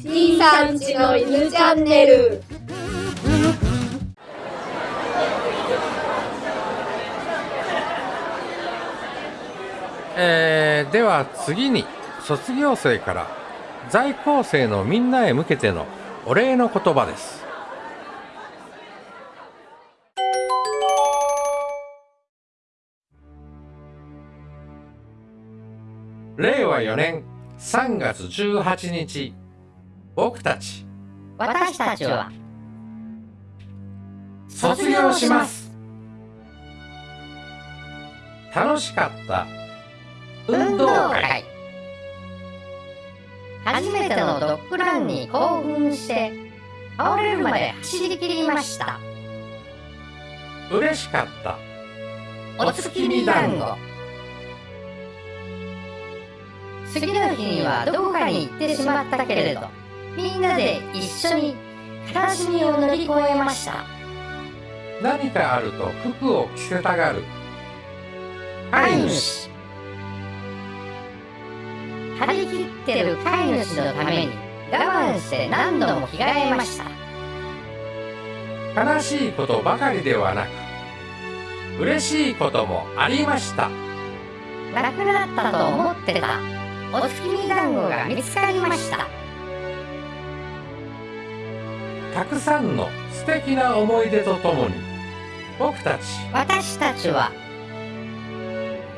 C さんちの犬チャンネル。えー、では次に卒業生から在校生のみんなへ向けてのお礼の言葉です。令和4年3月18日。僕たち。私たちは。卒業します。楽しかった。運動会。初めてのドッグランに興奮して倒れるまで走り切りました。嬉しかった。お月見団子次の日にはどこかに行ってしまったけれどみんなで一緒に悲しみを乗り越えました。何かあると服を着せたがる。飼い主。張り切ってる飼い主のために我慢して何度も着替えました。悲しいことばかりではなく嬉しいこともありました。なくなったと思ってたお月見団子が見つかりました。たくさんの素敵な思い出とともに僕たち私たちは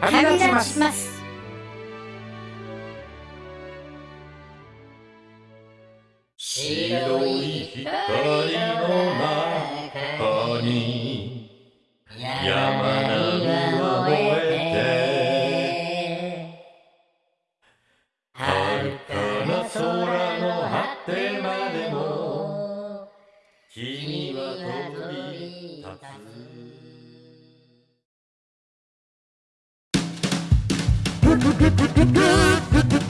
旅立ちます。ます。白い光の中に山空の果てまでも君は飛び立つ。